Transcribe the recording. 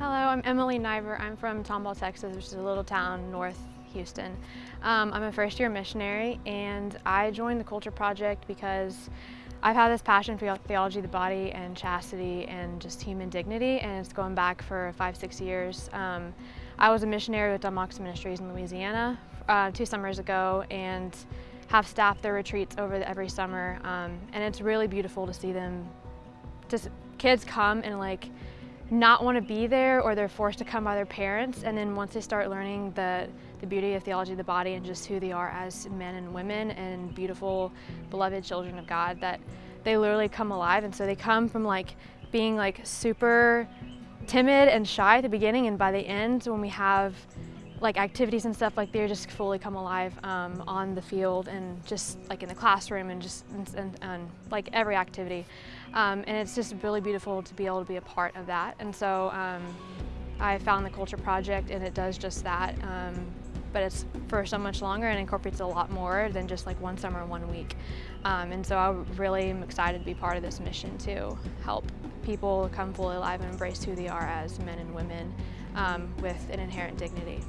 Hello, I'm Emily Niver. I'm from Tomball, Texas, which is a little town north Houston. Um, I'm a first year missionary and I joined the Culture Project because I've had this passion for theology of the body and chastity and just human dignity and it's going back for five, six years. Um, I was a missionary with Don Moxon Ministries in Louisiana uh, two summers ago and have staffed their retreats over the, every summer um, and it's really beautiful to see them, just kids come and like not want to be there or they're forced to come by their parents. And then once they start learning the, the beauty of theology of the body and just who they are as men and women and beautiful beloved children of God that they literally come alive. And so they come from like being like super timid and shy at the beginning. And by the end when we have like activities and stuff like they just fully come alive um, on the field and just like in the classroom and just and, and, and like every activity. Um, and it's just really beautiful to be able to be a part of that. And so um, I found the culture project and it does just that um, but it's for so much longer and incorporates a lot more than just like one summer one week. Um, and so I really am excited to be part of this mission to help people come fully alive and embrace who they are as men and women um, with an inherent dignity.